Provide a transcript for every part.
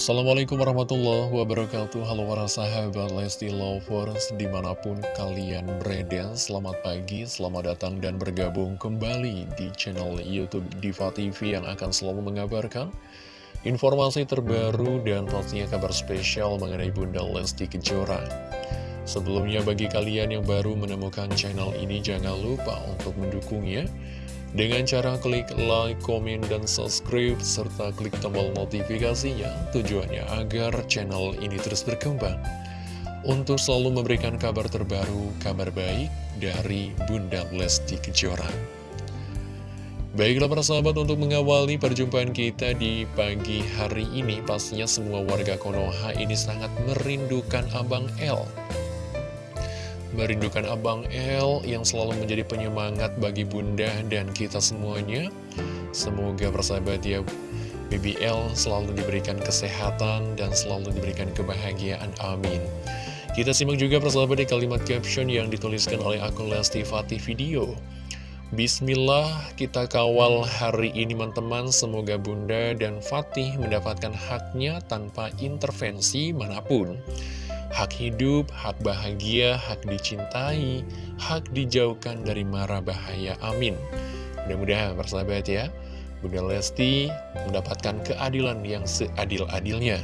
Assalamualaikum warahmatullahi wabarakatuh. Halo para sahabat Lesti Lovers Di mana pun kalian berada Selamat pagi, selamat datang dan bergabung kembali Di channel Youtube Diva TV Yang akan selalu mengabarkan Informasi terbaru dan pastinya kabar spesial Mengenai Bunda Lesti Kejora. Sebelumnya bagi kalian yang baru menemukan channel ini Jangan lupa untuk mendukungnya dengan cara klik like, komen, dan subscribe, serta klik tombol notifikasinya, tujuannya agar channel ini terus berkembang. Untuk selalu memberikan kabar terbaru, kabar baik dari Bunda Lesti Kejora. Baiklah para sahabat untuk mengawali perjumpaan kita di pagi hari ini, pastinya semua warga Konoha ini sangat merindukan Abang L. Merindukan Abang L yang selalu menjadi penyemangat bagi bunda dan kita semuanya. Semoga persahabat ya, BBL selalu diberikan kesehatan dan selalu diberikan kebahagiaan. Amin. Kita simak juga persahabat di kalimat caption yang dituliskan oleh akun Lesti Fatih Video. Bismillah, kita kawal hari ini teman-teman. Semoga Bunda dan Fatih mendapatkan haknya tanpa intervensi mana pun hak hidup, hak bahagia, hak dicintai, hak dijauhkan dari mara bahaya. Amin. Mudah-mudahan persahabat ya, Bunda Lesti mendapatkan keadilan yang seadil-adilnya.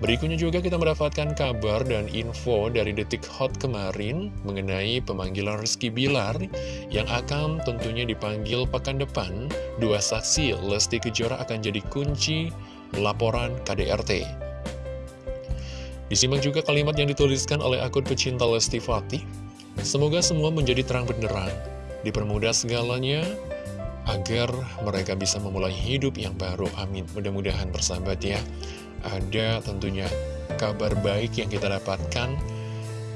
Berikutnya juga kita mendapatkan kabar dan info dari Detik Hot kemarin mengenai pemanggilan Rizky Bilar yang akan tentunya dipanggil pekan depan. Dua saksi Lesti Kejora akan jadi kunci laporan KDRT. Disimak juga kalimat yang dituliskan oleh akun pecinta Lesti Fatih. Semoga semua menjadi terang benderang, dipermudah segalanya, agar mereka bisa memulai hidup yang baru. Amin. Mudah-mudahan bersahabat ya. Ada tentunya kabar baik yang kita dapatkan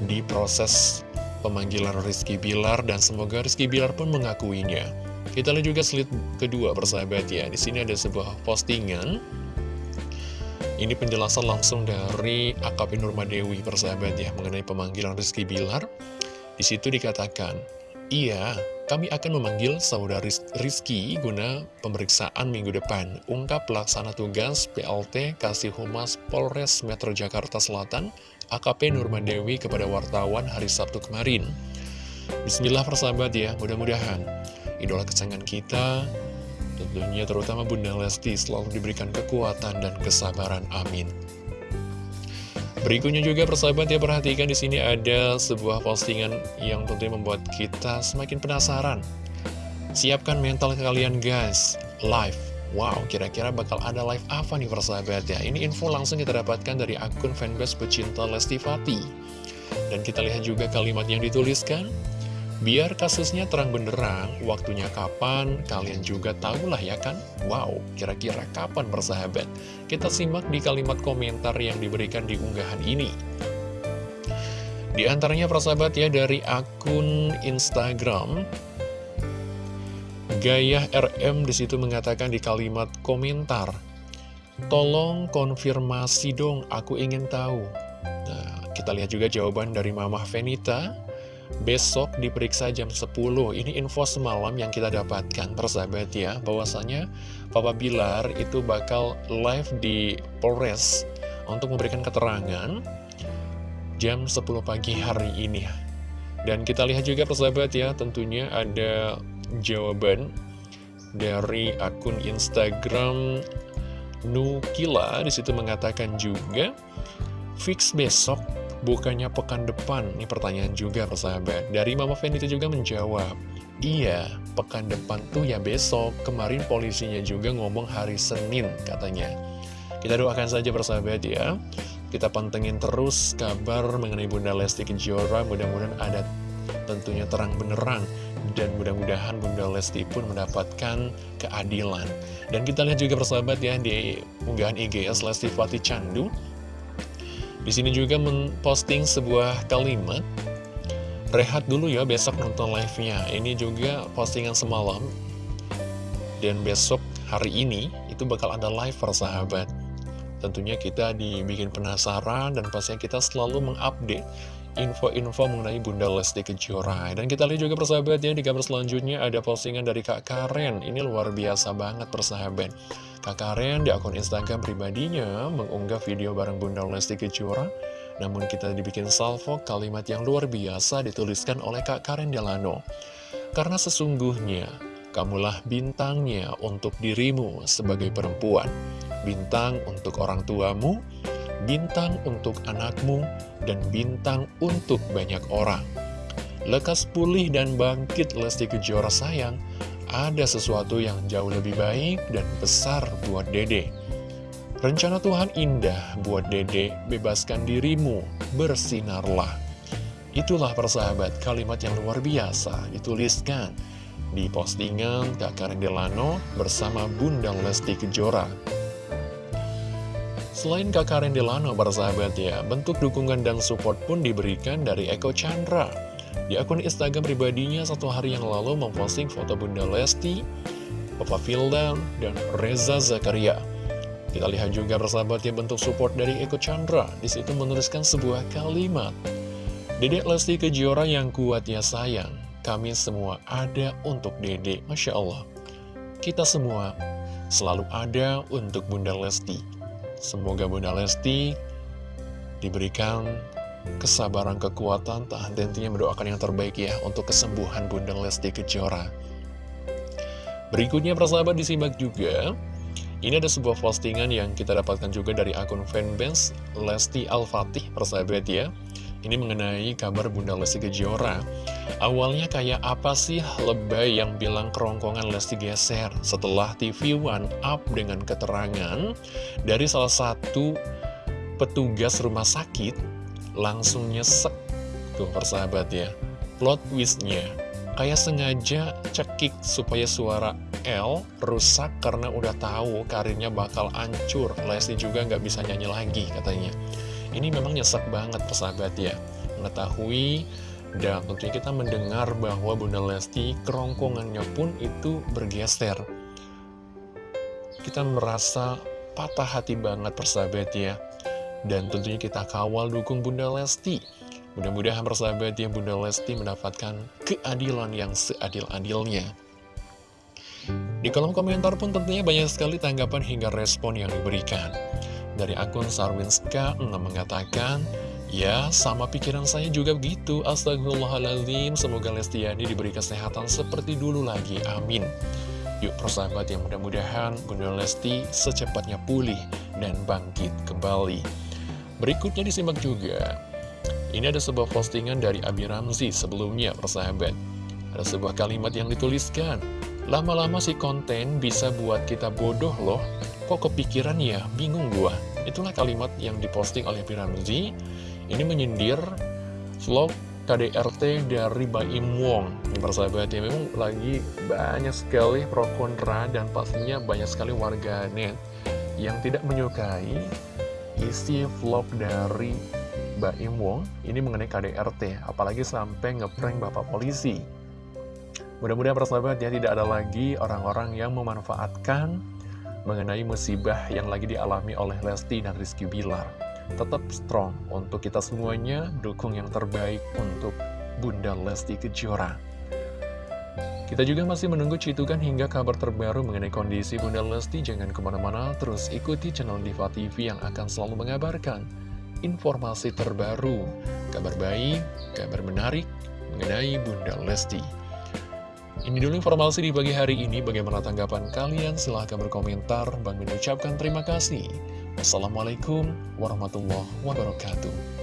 di proses pemanggilan Rizky Bilar dan semoga Rizky Bilar pun mengakuinya. Kita lihat juga slide kedua bersahabat ya. Di sini ada sebuah postingan ini penjelasan langsung dari AKP Nurmadewi persahabat ya mengenai pemanggilan Rizky Bilar. Di situ dikatakan, Iya, kami akan memanggil saudara Rizky guna pemeriksaan minggu depan. Ungkap pelaksana tugas PLT Kasih Humas Polres Metro Jakarta Selatan, AKP Nurmadewi kepada wartawan hari Sabtu kemarin. Bismillah persahabat ya, mudah-mudahan idola kesayangan kita Tentunya terutama Bunda Lesti selalu diberikan kekuatan dan kesabaran. Amin. Berikutnya juga persahabat ya perhatikan di sini ada sebuah postingan yang tentunya membuat kita semakin penasaran. Siapkan mental kalian guys, live. Wow, kira-kira bakal ada live apa nih persahabat ya? Ini info langsung kita dapatkan dari akun fanbase pecinta Lesti Fati. Dan kita lihat juga kalimat yang dituliskan. Biar kasusnya terang benderang, waktunya kapan, kalian juga tahulah ya kan? Wow, kira-kira kapan bersahabat? Kita simak di kalimat komentar yang diberikan di unggahan ini. Di antaranya persahabat ya dari akun Instagram Gaya RM di situ mengatakan di kalimat komentar Tolong konfirmasi dong, aku ingin tahu Nah, kita lihat juga jawaban dari Mamah Venita Besok diperiksa jam 10 Ini info semalam yang kita dapatkan Persahabat ya. Bahwasanya Papa Bilar itu bakal live di Polres Untuk memberikan keterangan Jam 10 pagi hari ini. Dan kita lihat juga persahabat ya Tentunya ada jawaban Dari akun Instagram Nukila. Di situ mengatakan juga Fix besok Bukannya pekan depan? Ini pertanyaan juga persahabat. Dari Mama Fen itu juga menjawab, Iya, pekan depan tuh ya besok. Kemarin polisinya juga ngomong hari Senin katanya. Kita doakan saja persahabat ya. Kita pantengin terus kabar mengenai Bunda Lesti Kejora. Mudah-mudahan ada tentunya terang benerang. Dan mudah-mudahan Bunda Lesti pun mendapatkan keadilan. Dan kita lihat juga persahabat ya di unggahan IGS Lesti Fatih Candu di sini juga memposting sebuah kalimat. Rehat dulu ya besok nonton live-nya. Ini juga postingan semalam. Dan besok hari ini itu bakal ada live persahabat Tentunya kita dibikin penasaran dan pastinya kita selalu mengupdate info-info mengenai Bunda Lesti Kejora. Dan kita lihat juga persahabat ya di kabar selanjutnya ada postingan dari Kak Karen. Ini luar biasa banget persahabat. Kak Karen di akun Instagram pribadinya mengunggah video bareng Bunda Lesti Kejora. Namun kita dibikin salvo kalimat yang luar biasa dituliskan oleh Kak Karen Delano. Karena sesungguhnya kamulah bintangnya untuk dirimu sebagai perempuan. Bintang untuk orang tuamu bintang untuk anakmu, dan bintang untuk banyak orang. Lekas pulih dan bangkit Lesti Kejora sayang, ada sesuatu yang jauh lebih baik dan besar buat dede. Rencana Tuhan indah buat dede, bebaskan dirimu, bersinarlah. Itulah persahabat kalimat yang luar biasa dituliskan di postingan Kak Karen Delano bersama Bunda Lesti Kejora. Selain Kak Karen Delano, para sahabat ya, bentuk dukungan dan support pun diberikan dari Eko Chandra. Di akun Instagram pribadinya satu hari yang lalu memposting foto Bunda Lesti, Papa Fildan, dan Reza Zakaria. Kita lihat juga persahabat ya bentuk support dari Eko Chandra. Di situ menuliskan sebuah kalimat. Dedek Lesti Kejora yang kuat ya sayang. Kami semua ada untuk Dedek. Masya Allah. Kita semua selalu ada untuk Bunda Lesti. Semoga Bunda Lesti diberikan kesabaran, kekuatan, tahan tentunya mendoakan yang terbaik ya untuk kesembuhan Bunda Lesti Kejora. Berikutnya persahabat disimak juga, ini ada sebuah postingan yang kita dapatkan juga dari akun fanbase Lesti Al-Fatih persahabat ya. Ini mengenai kabar Bunda Lesti Kejora. Awalnya kayak apa sih lebay yang bilang kerongkongan Lesti geser? Setelah TV One up dengan keterangan dari salah satu petugas rumah sakit langsung nyesek tuh persahabat ya. Plot twistnya kayak sengaja cekik supaya suara L rusak karena udah tahu karirnya bakal hancur. Lesti juga nggak bisa nyanyi lagi katanya. Ini memang nyesek banget persahabat ya. Mengetahui dan tentunya kita mendengar bahwa Bunda Lesti kerongkongannya pun itu bergeser. Kita merasa patah hati banget persahabat ya. Dan tentunya kita kawal dukung Bunda Lesti. Mudah-mudahan persahabat ya Bunda Lesti mendapatkan keadilan yang seadil-adilnya. Di kolom komentar pun tentunya banyak sekali tanggapan hingga respon yang diberikan. Dari akun Sarwinska 6 mengatakan, Ya, sama pikiran saya juga begitu. Astagfirullahaladzim, semoga Lestiani diberi kesehatan seperti dulu lagi. Amin. Yuk persahabat yang mudah-mudahan Bunda Lesti secepatnya pulih dan bangkit kembali. Berikutnya disimak juga. Ini ada sebuah postingan dari Abi Ramzi sebelumnya persahabat. Ada sebuah kalimat yang dituliskan. Lama-lama si konten bisa buat kita bodoh loh. Kok kepikiran ya? Bingung gua. Itulah kalimat yang diposting oleh Piramzi. Ini menyindir vlog KDRT dari Baim Wong. Ini persahabat ya, memang lagi banyak sekali pro kontra dan pastinya banyak sekali warga net yang tidak menyukai isi vlog dari Baim Wong ini mengenai KDRT, apalagi sampai ngeprank bapak polisi. Mudah-mudahan persahabat ya tidak ada lagi orang-orang yang memanfaatkan mengenai musibah yang lagi dialami oleh Lesti dan Rizky Bilar. Tetap strong untuk kita semuanya, dukung yang terbaik untuk Bunda Lesti Kejora. Kita juga masih menunggu citukan hingga kabar terbaru mengenai kondisi Bunda Lesti. Jangan ke mana-mana, terus ikuti channel Diva TV yang akan selalu mengabarkan informasi terbaru, kabar baik, kabar menarik mengenai Bunda Lesti. Ini dulu informasi di pagi hari ini. Bagaimana tanggapan kalian? Silahkan berkomentar. Bang mengucapkan terima kasih. Wassalamualaikum warahmatullahi wabarakatuh.